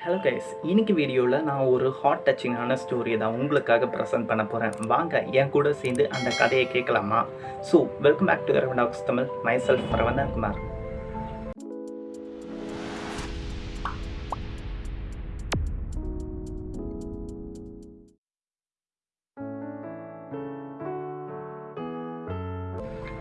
Hello guys இன்னைக்கு வீடியோவில் நான் ஒரு ஹாட் டச்சிங்கான ஸ்டோரி தான் உங்களுக்காக ப்ரெசென்ட் பண்ண போகிறேன் வாங்க என் கூட சேர்ந்து அந்த கதையை கேட்கலாமா so welcome back to Ravanox Tamil myself Ravanthan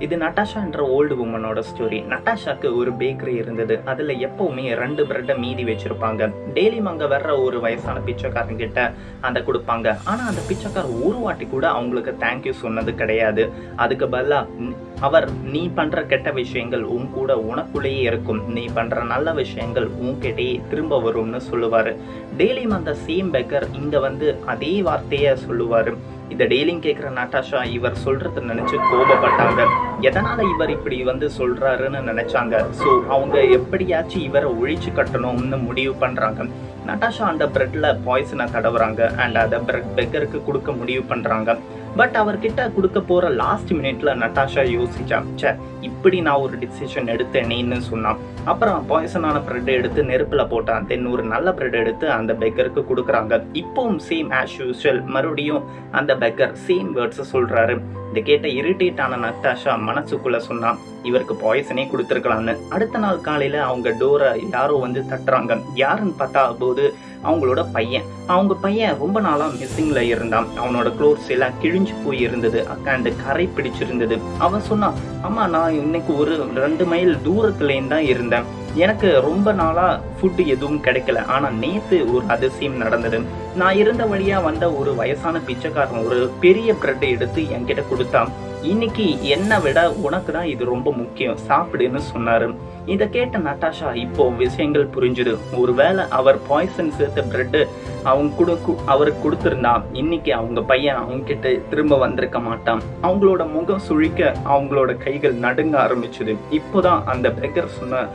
இது நட்டாஷா என்ற ஓல்டு உமனோட ஸ்டோரி நட்டாஷாக்கு ஒரு பேக்கரி இருந்தது. அதில் எப்பவுமே ரெண்டு பிரெட்டை மீதி வச்சிருப்பாங்க. டெய்லியும் அங்கே வர்ற ஒரு வயசான பிச்சைக்காரன் கிட்ட அந்த கொடுப்பாங்க. ஆனால் அந்த பிச்சைக்காரர் ஒரு வாட்டி கூட அவங்களுக்கு தேங்க்யூ சொன்னது கிடையாது. அதுக்கு பதிலாக அவர் நீ பண்ற கெட்ட விஷயங்கள் உன் கூட உனக்குள்ளேயே இருக்கும். நீ பண்ற நல்ல விஷயங்கள் உன்கிட்டயே திரும்ப வரும்னு சொல்லுவாரு. டெய்லியும் அந்த சேம் பெக்கர் இங்க வந்து அதே வார்த்தையை சொல்லுவாரு. இந்த டெய்லியும் கேட்குற நட்டாஷா இவர் சொல்றத நினைச்சு கோபப்பட்டாங்க. எதனால இவர் இப்படி வந்து சொல்றாருன்னு நினைச்சாங்க. ஸோ அவங்க எப்படியாச்சும் இவரை ஒழிச்சு கட்டணும்னு முடிவு பண்றாங்க. நட்டாஷா அந்த பிரெட்ல பாய்சனை தடவுறாங்க. அண்ட் அதை பிரெட் பெக்கருக்கு கொடுக்க முடிவு பண்றாங்க. பட் அவர்கிட்ட கொடுக்க போற லாஸ்ட் மினிட்ல நட்டாஷா யோசிச்சா இப்படி நான் ஒரு டிசிஷன் எடுத்தேனேன்னு சொன்னான். அப்புறம் பாய்சனான பிரெட் எடுத்து நெருப்புல போட்டான். தென் ஒரு நல்ல பிரெட் எடுத்து அந்த பெக்கருக்கு கொடுக்குறாங்க. இப்பவும் சேம் ஆஸ் யூஸ்வல் மறுபடியும் அந்த பெக்கர் சேம் வேர்ட்ஸ் சொல்றாரு. இதை கேட்ட இரிட்டேட் ஆன நட்டாஷா மனசுக்குள்ள சொன்னான். இவருக்கு பாய்சனே கொடுத்துருக்கலாம்னு. அடுத்த நாள் காலையில அவங்க டோரை யாரோ வந்து தட்டுறாங்க. யாருன்னு பார்த்தா போது அவங்களோட பையன். அவங்க பையன் ரொம்ப நாளா மிஸ்ஸிங்ல இருந்தான். அவனோட க்ளோத்ஸ் எல்லாம் கிழிஞ்சு போய் இருந்தது. அக்காண்டு கரை பிடிச்சிருந்தது. அவன் சொன்னான் அம்மா நான் இன்னைக்கு ஒரு ரெண்டு மைல் தூரத்துலேயும் தான் இருந்தேன். எனக்கு ரொம்ப நாளா ஃபுட்டு எதுவும் கிடைக்கல. ஆனா நேத்து ஒரு அதிசயம் நடந்தது. நான் இருந்த வழியா வந்த ஒரு வயசான பிச்சைக்காரன் ஒரு பெரிய பிரெட்டை எடுத்து என்கிட்ட கொடுத்தான். இன்னைக்கு என்னை விட உனக்கு தான் இது ரொம்ப முக்கியம். சாப்பிடுன்னு சொன்னாரு. இதை கேட்ட நட்டாஷா இப்போ விஷயங்கள் புரிஞ்சுது. ஒருவேளை அவர் பாய்சன் சேர்த்த பிரெட்டு அவங்க கொடுக்கு அவருக்கு கொடுத்துருந்தா இன்னைக்கு அவங்க பையன் அவங்க கிட்ட திரும்ப வந்திருக்க மாட்டான். அவங்களோட முகம் சுழிக்க அவங்களோட கைகள் நடுங்க ஆரம்பிச்சுது. இப்போதான் அந்த பெக்கர் சொன்ன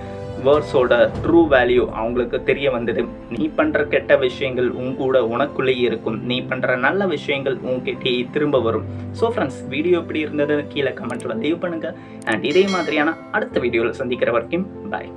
வேர்ட்ஸோட ட்ரூ வேல்யூ அவங்களுக்கு தெரிய வந்தது. நீ பண்ணுற கெட்ட விஷயங்கள் உன் கூட உனக்குள்ளேயே இருக்கும். நீ பண்ணுற நல்ல விஷயங்கள் உங்ககிட்டயே திரும்ப வரும். ஸோ ஃப்ரெண்ட்ஸ் வீடியோ எப்படி இருந்தது கீழே கமெண்ட்டில் லீவ் பண்ணுங்கள் அண்ட் இதே மாதிரியான அடுத்த வீடியோவில் சந்திக்கிற வரைக்கும் பாய்